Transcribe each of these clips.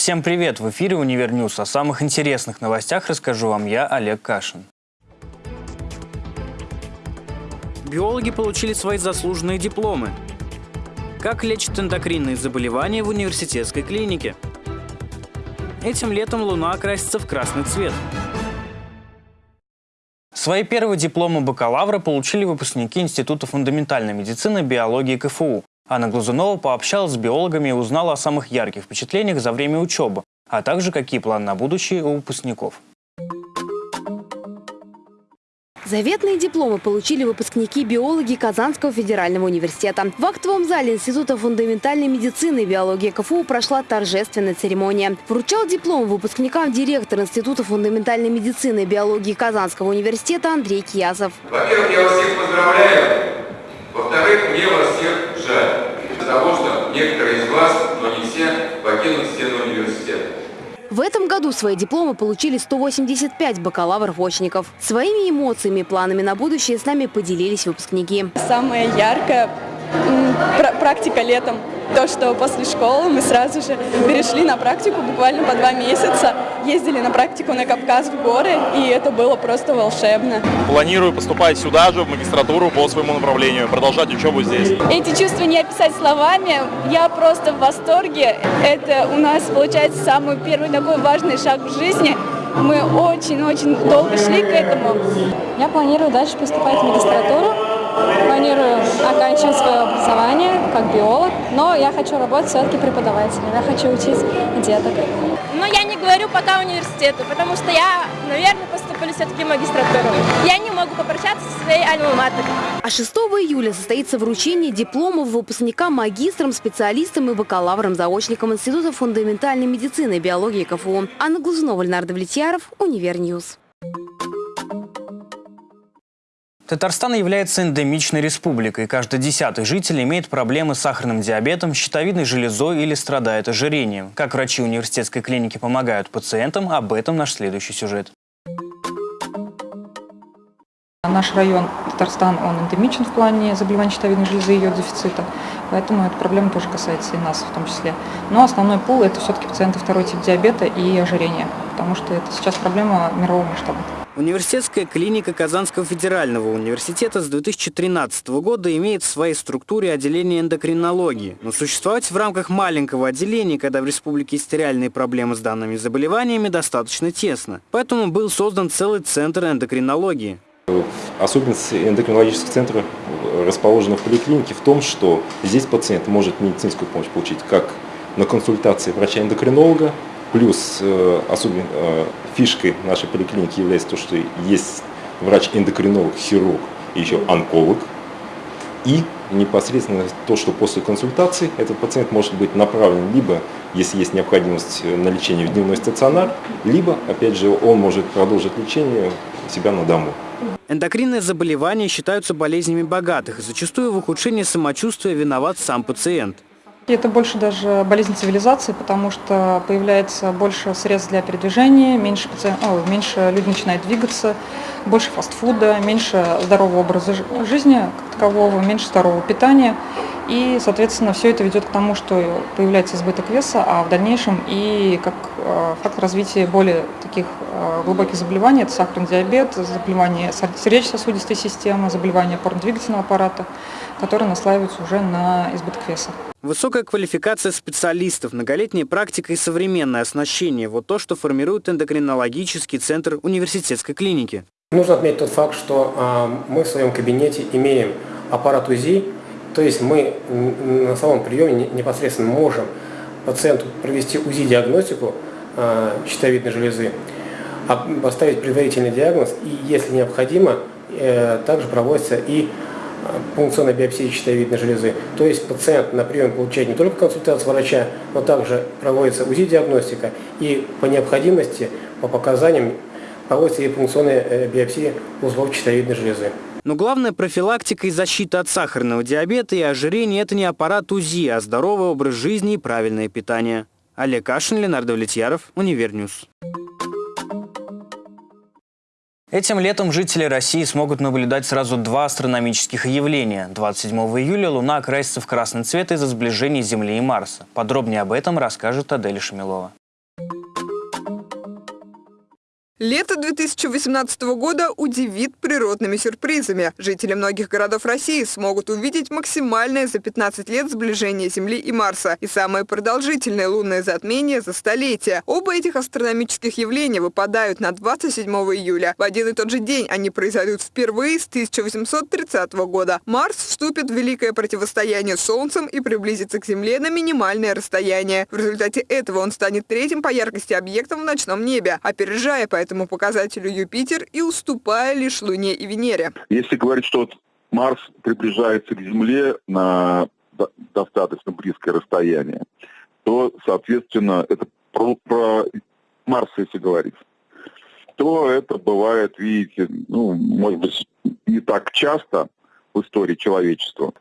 Всем привет! В эфире «UniverNews». О самых интересных новостях расскажу вам я, Олег Кашин. Биологи получили свои заслуженные дипломы. Как лечат эндокринные заболевания в университетской клинике? Этим летом Луна окрасится в красный цвет. Свои первые дипломы бакалавра получили выпускники Института фундаментальной медицины, биологии КФУ. Анна Глазунова пообщалась с биологами и узнала о самых ярких впечатлениях за время учебы, а также какие планы на будущее у выпускников. Заветные дипломы получили выпускники биологии Казанского федерального университета. В актовом зале Института фундаментальной медицины и биологии КФУ прошла торжественная церемония. Вручал диплом выпускникам директор Института фундаментальной медицины и биологии Казанского университета Андрей Киясов. Во-первых, я вас всех поздравляю. Во-вторых, мне вас всех жаль. Того, что некоторые из вас, но не все, покинут стены университета. В этом году свои дипломы получили 185 бакалавров-очников. Своими эмоциями и планами на будущее с нами поделились выпускники. Самая яркая практика летом. То, что после школы мы сразу же перешли на практику буквально по два месяца. Ездили на практику на Кавказ в горы, и это было просто волшебно. Планирую поступать сюда же, в магистратуру по своему направлению, продолжать учебу здесь. Эти чувства не описать словами. Я просто в восторге. Это у нас получается самый первый такой важный шаг в жизни. Мы очень-очень долго шли к этому. Я планирую дальше поступать в магистратуру. Планирую оканчивать свое образование как биолог, но я хочу работать все-таки преподавателем. Я хочу учить деток. Но я не говорю пока университету, потому что я, наверное, поступлю все-таки в магистратуру. Я не могу попрощаться со своей альма-матер. А 6 июля состоится вручение дипломов выпускникам, магистрам, специалистам и бакалаврам-заочникам Института фундаментальной медицины и биологии КФУ. Анна Глазунова, Ленар Давлетьяров, UniverNews. Татарстан является эндемичной республикой. Каждый десятый житель имеет проблемы с сахарным диабетом, щитовидной железой или страдает ожирением. Как врачи университетской клиники помогают пациентам, об этом наш следующий сюжет. Наш район Татарстан, он эндемичен в плане заболеваний щитовидной железы и ее дефицита, поэтому эта проблема тоже касается и нас в том числе. Но основной пул – это все-таки пациенты второй тип диабета и ожирения, потому что это сейчас проблема мирового масштаба. Университетская клиника Казанского федерального университета с 2013 года имеет в своей структуре отделение эндокринологии. Но существовать в рамках маленького отделения, когда в республике есть реальные проблемы с данными заболеваниями, достаточно тесно. Поэтому был создан целый центр эндокринологии. Особенность эндокринологических центров, расположенных в поликлинике, в том, что здесь пациент может медицинскую помощь получить как на консультации врача-эндокринолога, плюс э, особенно э, фишкой нашей поликлиники является то, что есть врач-эндокринолог, хирург и еще онколог. И непосредственно то, что после консультации этот пациент может быть направлен либо, если есть необходимость э, на лечение в дневной стационар, либо, опять же, он может продолжить лечение себя на дому. Эндокринные заболевания считаются болезнями богатых, зачастую в ухудшении самочувствия виноват сам пациент. Это больше даже болезнь цивилизации, потому что появляется больше средств для передвижения, меньше, паци... о, меньше люди начинают двигаться, больше фастфуда, меньше здорового образа жи- жизни как такового, меньше здорового питания. И, соответственно, все это ведет к тому, что появляется избыток веса, а в дальнейшем и как э, фактор развития более таких э, глубоких заболеваний, это сахарный диабет, заболевания сер- сердечно-сосудистой системы, заболевания опорно-двигательного аппарата, которые наслаиваются уже на избыток веса. Высокая квалификация специалистов, многолетняя практика и современное оснащение – вот то, что формирует эндокринологический центр университетской клиники. Нужно отметить тот факт, что а, мы в своем кабинете имеем аппарат УЗИ, то есть мы на самом приеме не- непосредственно можем пациенту провести УЗИ-диагностику а, щитовидной железы, а, поставить предварительный диагноз и, если необходимо, э, также проводится и а, пункционная биопсия щитовидной железы. То есть пациент на приеме получает не только консультацию врача, но также проводится УЗИ-диагностика и по необходимости, по показаниям проводится и пункционная э, биопсия узлов щитовидной железы. Но главная профилактика и защита от сахарного диабета и ожирения – это не аппарат УЗИ, а здоровый образ жизни и правильное питание. Олег Кашин, Ленар Давлетьяров, UniverNews. Этим летом жители России смогут наблюдать сразу два астрономических явления. 27 июля Луна окрасится в красный цвет из-за сближения Земли и Марса. Подробнее об этом расскажет Адель Шамилова. Лето 2018 года удивит природными сюрпризами. Жители многих городов России смогут увидеть максимальное за 15 лет сближение Земли и Марса и самое продолжительное лунное затмение за столетие. Оба этих астрономических явления выпадают на 27 июля. В один и тот же день они произойдут впервые с 1830 года. Марс вступит в великое противостояние с Солнцем и приблизится к Земле на минимальное расстояние. В результате этого он станет третьим по яркости объектом в ночном небе, опережая поэтому этому показателю Юпитер и уступая лишь Луне и Венере. Если говорить, что вот Марс приближается к Земле на достаточно близкое расстояние, то, соответственно, это про, про Марс, если говорить, то это бывает, видите, ну, может быть, не так часто в истории человечества.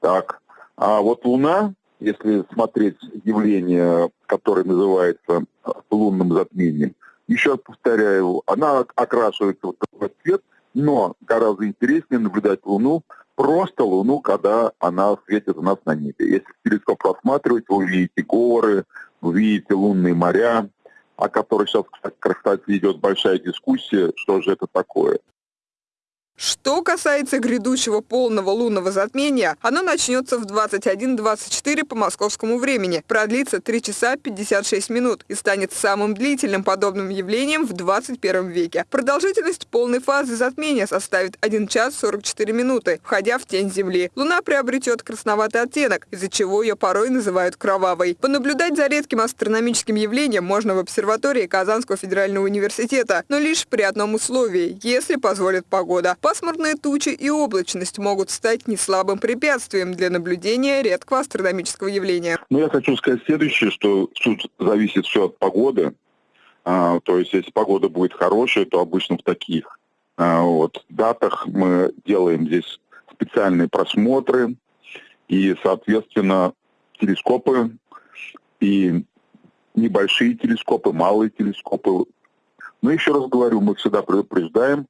Так. А вот Луна, если смотреть явление, которое называется лунным затмением, еще раз повторяю, она окрашивается в такой цвет, но гораздо интереснее наблюдать Луну, просто Луну, когда она светит у нас на небе. Если телескоп рассматривать, вы увидите горы, увидите лунные моря, о которых сейчас, кстати, идет большая дискуссия, что же это такое. Что касается грядущего полного лунного затмения, оно начнется в 21.24 по московскому времени, продлится 3 часа 56 минут и станет самым длительным подобным явлением в 21 веке. Продолжительность полной фазы затмения составит 1 час 44 минуты, входя в тень Земли. Луна приобретет красноватый оттенок, из-за чего ее порой называют кровавой. Понаблюдать за редким астрономическим явлением можно в обсерватории Казанского федерального университета, но лишь при одном условии, если позволит погода. Пасмурные тучи и облачность могут стать неслабым препятствием для наблюдения редкого астрономического явления. Ну, я хочу сказать следующее, что тут зависит все от погоды. А, то есть, если погода будет хорошая, то обычно в таких а, вот, датах мы делаем здесь специальные просмотры и, соответственно, телескопы и небольшие телескопы, малые телескопы. Но еще раз говорю, мы всегда предупреждаем,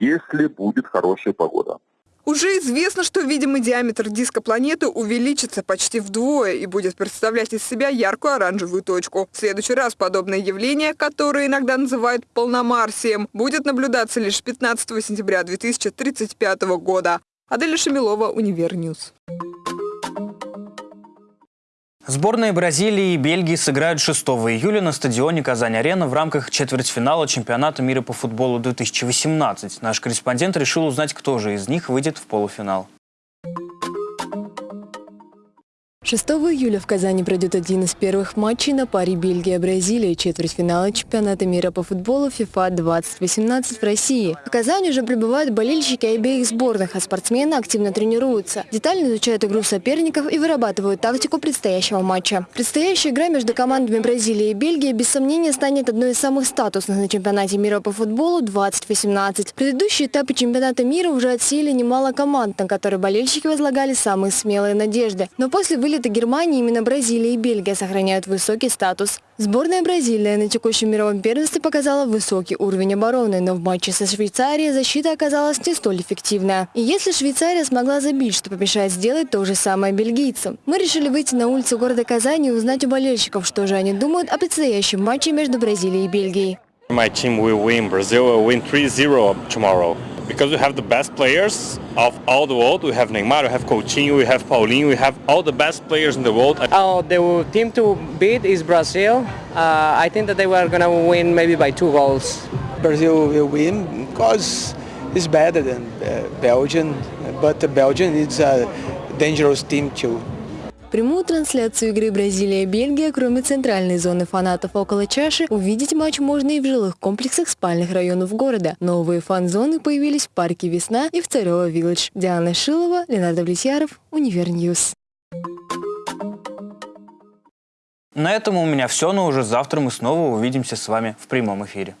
если будет хорошая погода. Уже известно, что видимый диаметр диска планеты увеличится почти вдвое и будет представлять из себя яркую оранжевую точку. В следующий раз подобное явление, которое иногда называют полномарсием, будет наблюдаться лишь 15 сентября 2035 года. Аделя Шамилова, UniverNews. Сборные Бразилии и Бельгии сыграют 6 июля на стадионе «Казань-Арена» в рамках четвертьфинала чемпионата мира по футболу 2018. Наш корреспондент решил узнать, кто же из них выйдет в полуфинал. 6 июля в Казани пройдет один из первых матчей на паре Бельгия-Бразилия, четвертьфинала чемпионата мира по футболу FIFA 2018 в России. В Казани уже прибывают болельщики обеих сборных, а спортсмены активно тренируются. Детально изучают игру соперников и вырабатывают тактику предстоящего матча. Предстоящая игра между командами Бразилии и Бельгии без сомнения станет одной из самых статусных на чемпионате мира по футболу 2018. Предыдущие этапы чемпионата мира уже отсеяли немало команд, на которые болельщики возлагали самые смелые надежды. Но после вылета вылета Германии именно Бразилия и Бельгия сохраняют высокий статус. Сборная Бразилии на текущем мировом первенстве показала высокий уровень обороны, но в матче со Швейцарией защита оказалась не столь эффективная. И если Швейцария смогла забить, что помешает сделать то же самое бельгийцам? Мы решили выйти на улицу города Казани и узнать у болельщиков, что же они думают о предстоящем матче между Бразилией и Бельгией. My team will win. Brazil will win 3-0 tomorrow. Because we have the best players of all the world. We have Neymar, we have Coutinho, we have Paulinho, we have all the best players in the world. Oh, the team to beat is Brazil. Uh, I think that they were going to win maybe by two goals. Brazil will win because it's better than uh, Belgium, but Belgium is a dangerous team too. Прямую трансляцию игры Бразилия-Бельгия, кроме центральной зоны фанатов около чаши, увидеть матч можно и в жилых комплексах спальных районов города. Новые фан-зоны появились в парке «Весна» и в Царево Village. Диана Шилова, Ленар Давлетьяров, UniverNews. На этом у меня все, но уже завтра мы снова увидимся с вами в прямом эфире.